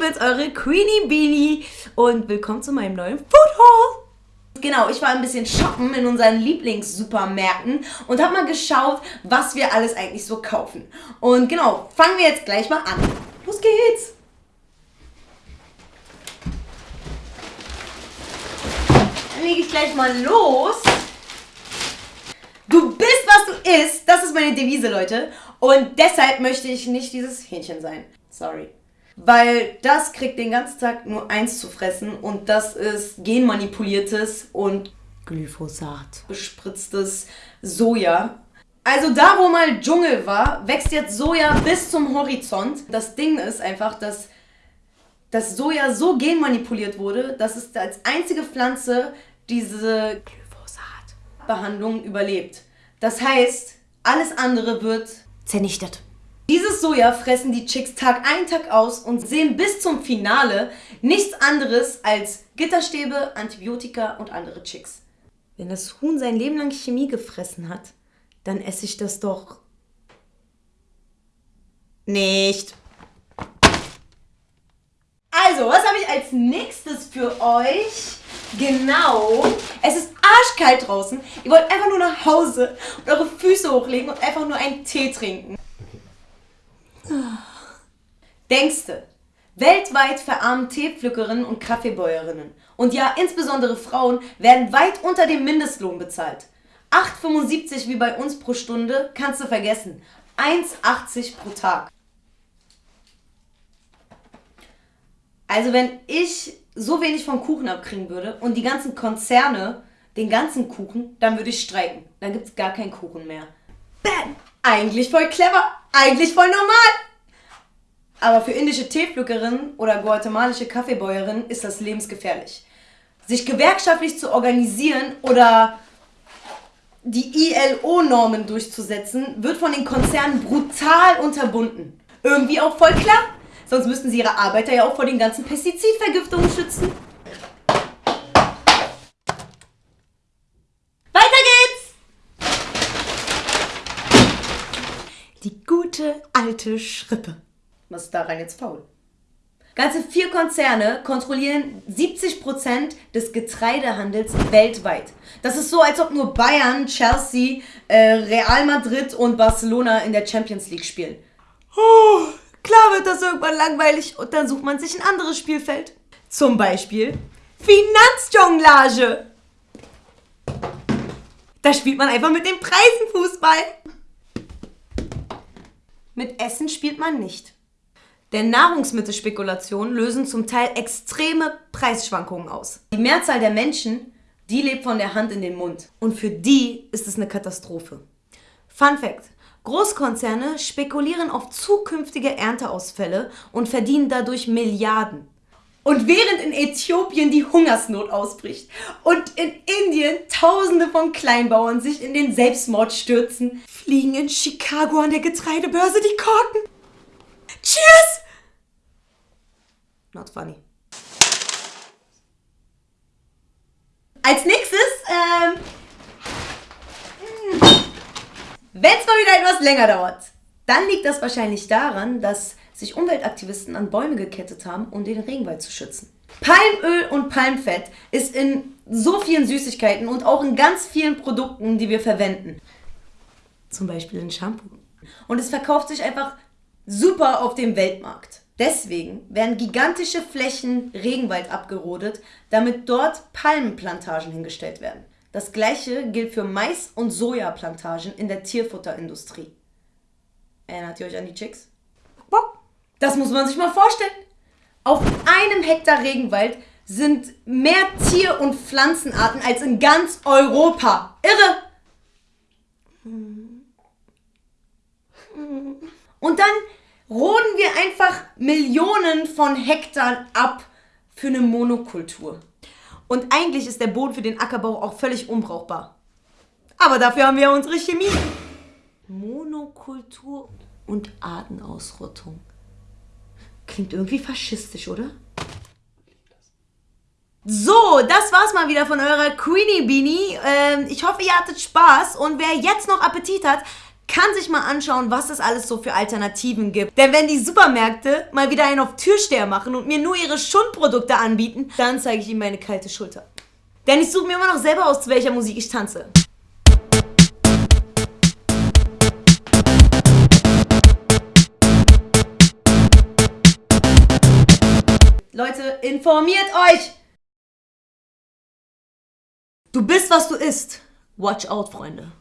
bin's, eure Queenie Beanie und willkommen zu meinem neuen Food Haul. Genau, ich war ein bisschen shoppen in unseren Lieblingssupermärkten und habe mal geschaut, was wir alles eigentlich so kaufen. Und genau, fangen wir jetzt gleich mal an. Los geht's! Dann lege ich gleich mal los. Du bist, was du isst. Das ist meine Devise, Leute. Und deshalb möchte ich nicht dieses Hähnchen sein. Sorry. Weil das kriegt den ganzen Tag nur eins zu fressen und das ist genmanipuliertes und Glyphosat bespritztes Soja. Also da, wo mal Dschungel war, wächst jetzt Soja bis zum Horizont. Das Ding ist einfach, dass das Soja so genmanipuliert wurde, dass es als einzige Pflanze diese Glyphosat-Behandlung überlebt. Das heißt, alles andere wird zernichtet. Soja fressen die Chicks Tag ein, Tag aus und sehen bis zum Finale nichts anderes als Gitterstäbe, Antibiotika und andere Chicks. Wenn das Huhn sein Leben lang Chemie gefressen hat, dann esse ich das doch nicht. Also, was habe ich als nächstes für euch? Genau. Es ist arschkalt draußen. Ihr wollt einfach nur nach Hause und eure Füße hochlegen und einfach nur einen Tee trinken. Denkste, weltweit verarmen Teepflückerinnen und Kaffeebäuerinnen und ja, insbesondere Frauen werden weit unter dem Mindestlohn bezahlt. 8,75 wie bei uns pro Stunde kannst du vergessen. 1,80 pro Tag. Also wenn ich so wenig vom Kuchen abkriegen würde und die ganzen Konzerne den ganzen Kuchen, dann würde ich streiken. Dann gibt es gar keinen Kuchen mehr. Bam! Eigentlich voll clever, eigentlich voll normal. Aber für indische Teepflückerinnen oder guatemalische Kaffeebäuerinnen ist das lebensgefährlich. Sich gewerkschaftlich zu organisieren oder die ILO-Normen durchzusetzen, wird von den Konzernen brutal unterbunden. Irgendwie auch voll klar. Sonst müssten sie ihre Arbeiter ja auch vor den ganzen Pestizidvergiftungen schützen. Weiter geht's! Die gute alte Schrippe. Was ist daran jetzt faul? Ganze vier Konzerne kontrollieren 70% des Getreidehandels weltweit. Das ist so, als ob nur Bayern, Chelsea, äh, Real Madrid und Barcelona in der Champions League spielen. Oh, klar wird das irgendwann langweilig und dann sucht man sich ein anderes Spielfeld. Zum Beispiel Finanzjonglage. Da spielt man einfach mit den Preisen Fußball. Mit Essen spielt man nicht. Denn Nahrungsmittelspekulationen lösen zum Teil extreme Preisschwankungen aus. Die Mehrzahl der Menschen, die lebt von der Hand in den Mund. Und für die ist es eine Katastrophe. Fun Fact. Großkonzerne spekulieren auf zukünftige Ernteausfälle und verdienen dadurch Milliarden. Und während in Äthiopien die Hungersnot ausbricht und in Indien Tausende von Kleinbauern sich in den Selbstmord stürzen, fliegen in Chicago an der Getreidebörse die Korken. Cheers! Not funny. Als nächstes, ähm, wenn es mal wieder etwas länger dauert, dann liegt das wahrscheinlich daran, dass sich Umweltaktivisten an Bäume gekettet haben, um den Regenwald zu schützen. Palmöl und Palmfett ist in so vielen Süßigkeiten und auch in ganz vielen Produkten, die wir verwenden. Zum Beispiel in Shampoo. Und es verkauft sich einfach super auf dem Weltmarkt. Deswegen werden gigantische Flächen Regenwald abgerodet, damit dort Palmenplantagen hingestellt werden. Das gleiche gilt für Mais- und Sojaplantagen in der Tierfutterindustrie. Erinnert ihr euch an die Chicks? Das muss man sich mal vorstellen. Auf einem Hektar Regenwald sind mehr Tier- und Pflanzenarten als in ganz Europa. Irre! Und dann roden wir einfach Millionen von Hektar ab für eine Monokultur. Und eigentlich ist der Boden für den Ackerbau auch völlig unbrauchbar. Aber dafür haben wir unsere Chemie. Monokultur und Artenausrottung. Klingt irgendwie faschistisch, oder? So, das war's mal wieder von eurer Queenie Beanie. Ähm, ich hoffe, ihr hattet Spaß und wer jetzt noch Appetit hat, kann sich mal anschauen, was es alles so für Alternativen gibt. Denn wenn die Supermärkte mal wieder einen auf Türsteher machen und mir nur ihre Schundprodukte anbieten, dann zeige ich ihnen meine kalte Schulter. Denn ich suche mir immer noch selber aus, zu welcher Musik ich tanze. Leute, informiert euch! Du bist, was du isst. Watch out, Freunde.